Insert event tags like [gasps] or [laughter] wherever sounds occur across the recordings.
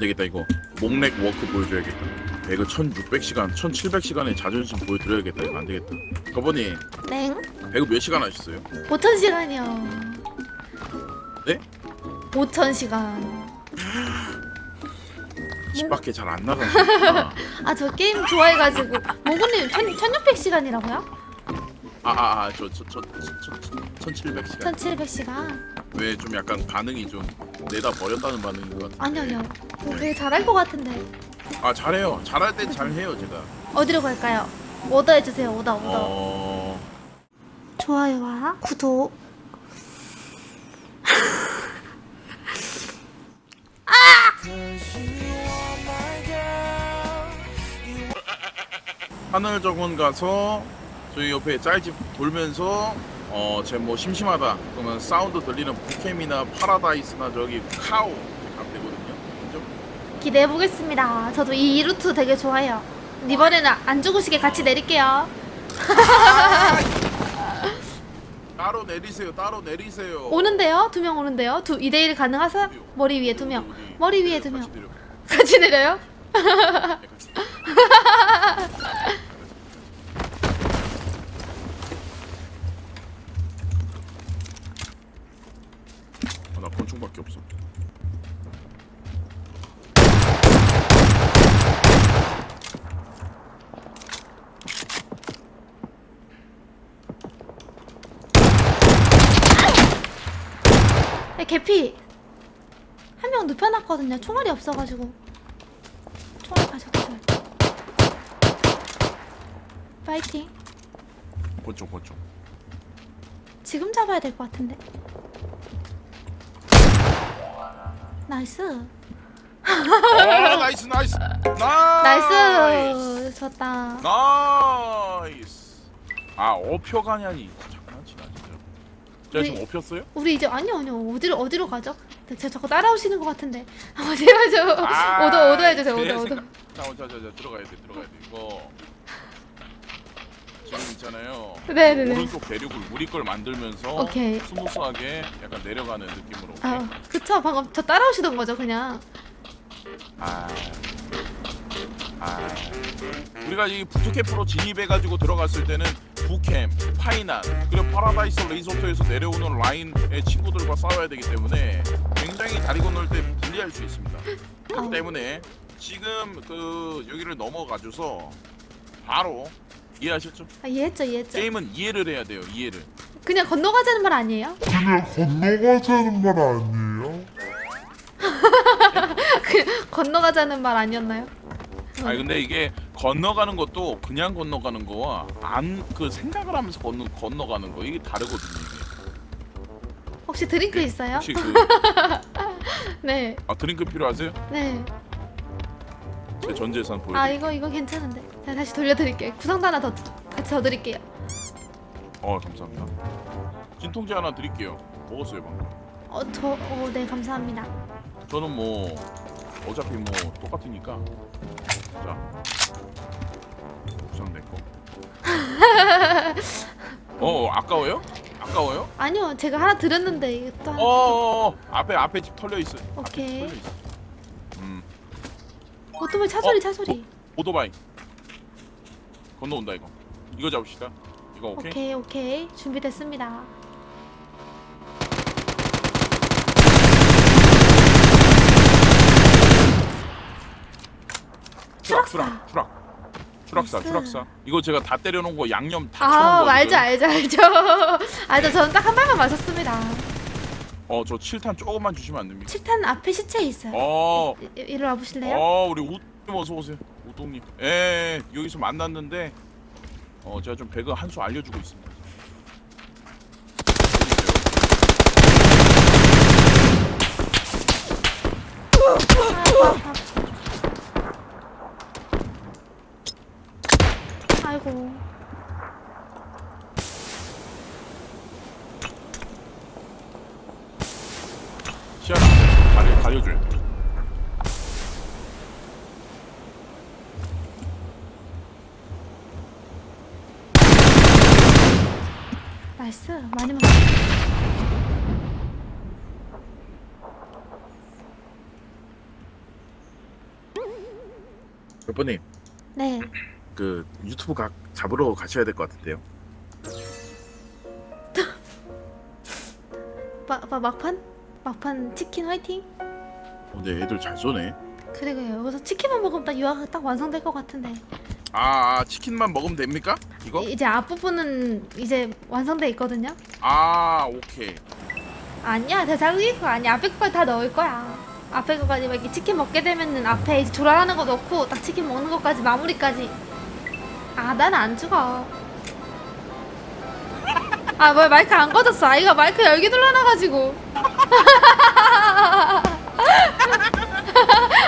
되겠다 이거 목렉 워크 보여줘야겠다 배그 1600시간 1700시간의 자존심 보여드려야겠다 이거 안 되겠다 거버님 땡. 배그 몇 시간 하셨어요? 5천 시간이요. 네? 5천 시간. [gasps] 10밖에 잘 안 나가시구나 [laughs] 아저 게임 좋아해가지고 모구님 1600시간이라고요? 아아아 저저저 1700시간 1700시간 왜 좀 약간 반응이 좀 내다 버렸다는 반응인 것 같아 아니요 아니요. 저 되게 잘할 것 같은데. 아 잘해요. 잘할 땐 잘해요 제가. 어디로 갈까요? 오더 해주세요. 오더 오더. 어... 좋아요와 구독. [laughs] 하늘 정원 가서 저희 옆에 짤집 돌면서 어 제 뭐 심심하다 그러면 사운드 들리는 부캠이나 파라다이스나 저기 카오 가면 되거든요 그죠? 기대해 보겠습니다 저도 이, 이 루트 되게 좋아해요 이번에는 안 죽으시게 같이 내릴게요 [laughs] 따로 내리세요 따로 내리세요 오는데요? 두 명 오는데요? 두 2대1 가능하세요? 머리 위에 두명 어디? 머리 위에 두명. [laughs] 같이 내려요? 네, 같이 내려. 아, 나권 총밖에 없어. 네, 개피. 한 명 눕혀놨거든요. 총알이 없어가지고. 총알 가져가죠 파이팅. 권총 권총 지금 잡아야 될 것 같은데 nice. 아 nice nice. nice. nice. 좋다. nice. 아 어표가냐니. 장난치나 진짜 제가 지금 어폈어요? 우리 이제 아니요 아니요. 어디로 어디로 가죠? 제가 자꾸 따라오시는 것 같은데. 어디로 가죠? 아, [laughs] 오더 오더 해주세요. 오더 오더. 생각- 자, 자, 자, 자, 들어가야 돼, 들어가야 돼. 이거 지금 있잖아요. 네네네 오른쪽 대륙을 우리 걸 만들면서 오케이. smooth하게 약간 내려가는 느낌으로. 오케이? 아 그쵸 방금 저 따라오시던 거죠 그냥 아, 아, 우리가 이 부트캠프로 진입해가지고 들어갔을 때는 부캠, 파이난, 그리고 파라다이스 리조트에서 내려오는 라인의 친구들과 싸워야 되기 때문에 굉장히 다리 건널 때 불리할 수 있습니다. [laughs] 그렇기. 때문에 지금 그 여기를 넘어가줘서 바로 이해하셨죠? 아 이해했죠 이해했죠 게임은 이해를 해야 돼요. 이해를. 그냥 건너가자는 말 아니에요? 그냥 건너가자는 말 아니에요? [laughs] 건너가자는 말 아니었나요? 아니 근데 이게 건너가는 것도 그냥 건너가는 거와 안 그 생각을 하면서 건너 건너가는 거 이게 다르거든요. 이게. 혹시 드링크 있어요? 혹시 그 [laughs] 네 아, 드링크 필요하세요? 네. 제 전 재산 보여드릴게요. 아 이거 이거 괜찮은데. 자 다시 돌려드릴게요. 구성도 하나 더 같이 더 드릴게요. 어 감사합니다. 진통제 하나 드릴게요. 먹었어요 방금. 어저어네 감사합니다. 저는 뭐 어차피 뭐 똑같으니까. 자 우선 내 거. [laughs] 어 아까워요? 아까워요? 아니요 제가 하나 드렸는데 이게 또 하나. 어, 어, 어 앞에 앞에 집 털려 있어. 앞에 오케이. 집 털려 있어. 음 오토바이 차 소리 어? 차 소리. 오토바이 건너온다 이거. 이거 잡읍시다. 이거 오케이? 오케이 오케이 준비됐습니다. 추락. 추락 추락. 추락사. 추락사. 이거 제가 다 때려놓은 거 양념 다아 쳐놓은 거. 알죠 알죠 알죠. [laughs] 알죠 저는 딱 한 발만 맞았습니다. 어저 7탄 조금만 주시면 안 됩니까? 칠탄 앞에 시체 있어요. 어. 이- 이리 와 보실래요? 어 우리 우님 어서 오세요. 우동님. 예 여기서 만났는데 어 제가 좀 배그 한 수 알려주고 있습니다. 아이고. 시야 가려 가려줘요. 나이스 많이 먹었어. 여보님 네. 그 유튜브 각 잡으러 가셔야 될 것 같은데요. [laughs] 마, 마, 막판? 막판 치킨 화이팅? 어, 근데 애들 잘 쏘네. 그러게요. 여기서 치킨만 먹으면 딱 유아가 딱 완성될 것 같은데. 아, 아 치킨만 먹으면 됩니까? 이거? 이- 이제 앞부분은 이제 완성돼 있거든요. 아 오케이. 아니야, 대장이 그거 아니야. 앞에 거까지 다 넣을 거야. 앞에 거까지 막 이렇게 치킨 먹게 되면은 앞에 이제 조라하는 거 넣고 딱 치킨 먹는 것까지 마무리까지. 아, 난 안 죽어. 아, 뭐야 마이크 안 꺼졌어. 아이가 마이크 열기 눌러놔가지고. [laughs]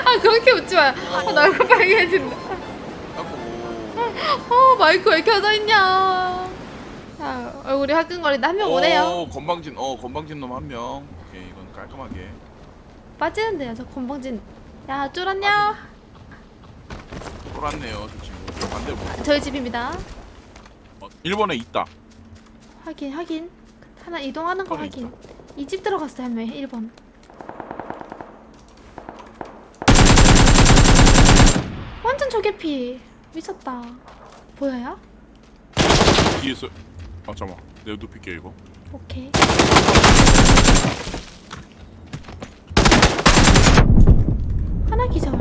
아, 그렇게 웃지 마요. 아, 나 얼굴 빨개진다. 어, 마이크 왜 켜져 있냐. 자, 얼굴이 화끈거리다 한 명 오네요. 어, 건방진 어 건방진 놈 한 명. 오케이 이건 깔끔하게. 빠지는데요, 저 건방진. 야, 쫄았냐? 돌았네요 저 친구. 반대 뭐. 저희 집입니다. 어, 1번에 있다. 확인, 확인. 하나 이동하는 거 확인. 이 집 들어갔어요, 한 명, 1번. 완전 저개피. 미쳤다. 보여요? 뒤에서. 아 잠깐. 내가 눕힐게 이거. 오케이. 하나 기절.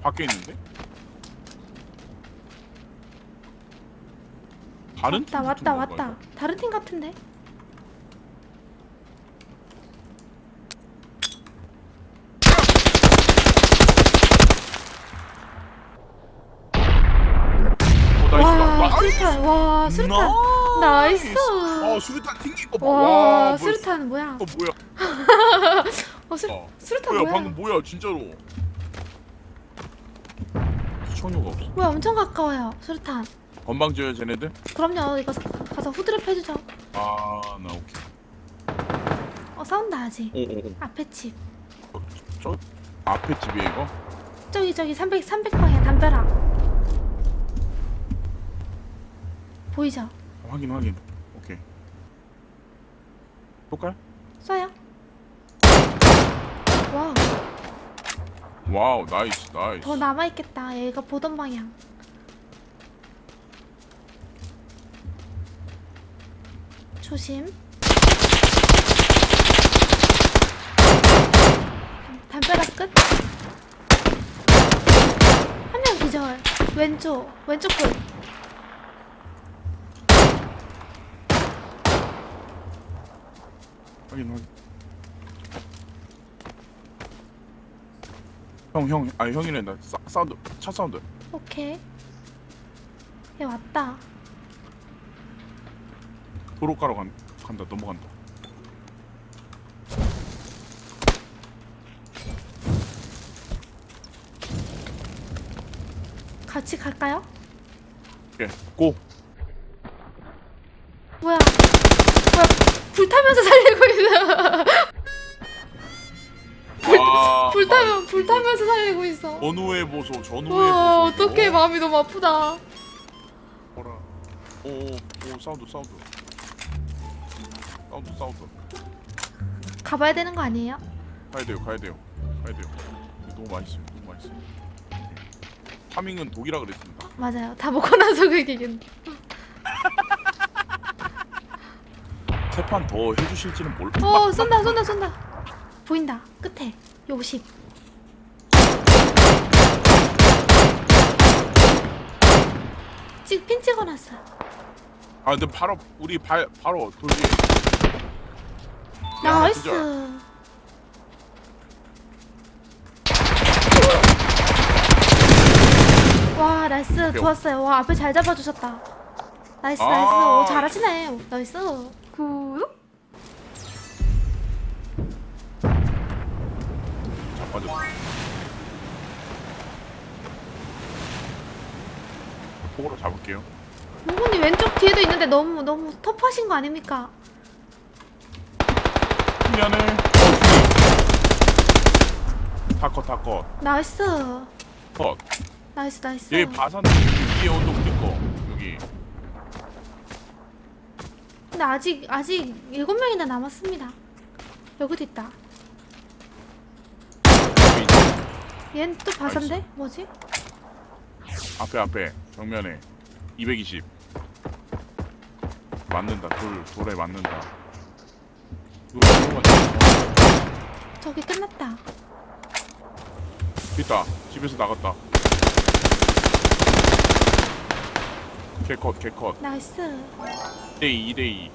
밖에 있는데? 다른 왔다, 팀 왔다, 왔다. 다른 팀 같은데? 이거? 어, nice. 와, 와, 수류탄. 와, 수류탄. nice. 어 수류탄 튕긴 거 봐. 와, 와, 뭐야. 수류탄 뭐야? 어 뭐야? [laughs] 어, 수, 어. 수류탄 뭐야 뭐야? 방금 뭐야 진짜로? 시청료가 없어. 뭐야, 엄청 가까워요. 수류탄. 건방져요 쟤네들? 그럼요. 이거 가- 가서 후드랩 해주죠. 아나 오케이. 어, 싸운다 아직. 오오오. 앞에 집. 어, 저 앞에 집이에 이거? 저기 저기 300 300방향 담벼락. 보이죠? 확인 확인. 오케이. 볼까요? 쏴요. 와, wow nice nice. 더 남아 있겠다. 얘가 보던 방향. 조심. 담- 담벼락 끝. 한 명 기절. 왼쪽, 왼쪽 끝. 확인 확인. 형 형, 아니 형이래 나 사, 사운드 차 사운드. 오케이. 얘 왔다. 도로가로 간, 간다 넘어간다. 같이 갈까요? 오케이 고. 뭐야? 뭐야? 불타면서 살리고 있어. 와, 불타면 불타면서 살리고 있어. 전후의 보소 전후의 와 보소. 어떡해 마음이 너무 아프다. 뭐라. 오오 sound sound. sound sound. 가봐야 되는 거 아니에요? 가야 돼요 가야 돼요 가야 돼요. 너무 맛있어요 너무 맛있어요. farming은 독이라 그랬습니다. 맞아요. 다 먹고 나서 그 얘기는. 세판 더 해주실지는 몰라. 어 쏜다 쏜다 쏜다. 보인다 끝에 요십. 찍핀 찍어놨어. 아 근데 바로 우리 발 바로 돌 위에. 야, nice. 기절. 와 nice 좋았어요. 와 앞에 잘 잡아주셨다. nice 아. nice. 오 잘하시네. nice. good. 자 빠졌어. 폭으로 잡을게요. 모군이 왼쪽 뒤에도 있는데 너무 너무 터프하신 거 아닙니까? 미안해. 다컷 다컷. nice. 컷. nice nice. 여기 바산 위에 언덕 우리 거 여기. 근데 아직 아직 일곱 명이나 남았습니다. 여기도 있다. 얘는 또 바산데? 뭐지? 앞에 앞에 정면에 220 맞는다 돌 돌에 맞는다 저기 끝났다. 있다 집에서 나갔다 개컷 개컷 나이스. 2대2 2대2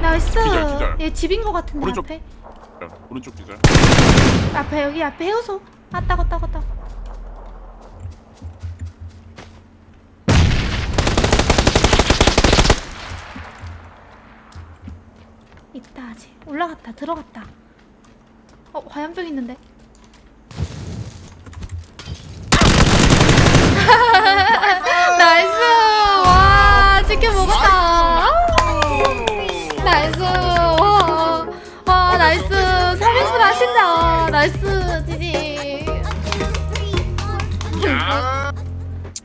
nice. 기절, 기절. 얘 집인 거 같은데 오른쪽. 앞에. 오른쪽 기절 앞에 여기 앞에 해우소. 아 따고 따고 따고. 올라갔다 들어갔다. 어 화염병 있는데. [laughs] nice 와 치킨 먹었다. nice 와, 와 nice 3인분 하신다 nice GG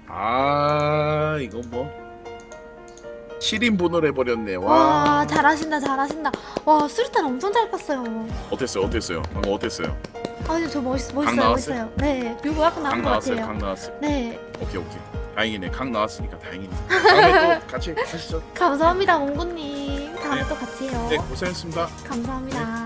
아 이거 뭐 7인분을 해버렸네. 와. 잘하신다 잘하신다. 와 수류탄 엄청 잘 깠어요. 어땠어요? 어땠어요? 방금 어땠어요? 아니 저 멋있, 강 멋있어요? 멋있어요. 네 뮤고 약간 나온 강것 나왔어요 같아요. 강 나왔어요. 네. 오케이 오케이. 다행이네. 강 나왔으니까 다행이네. [laughs] 다음에 또 같이 하시죠. 감사합니다 몽구님. 다음에 네. 또 같이 해요. 네 고생했습니다. 감사합니다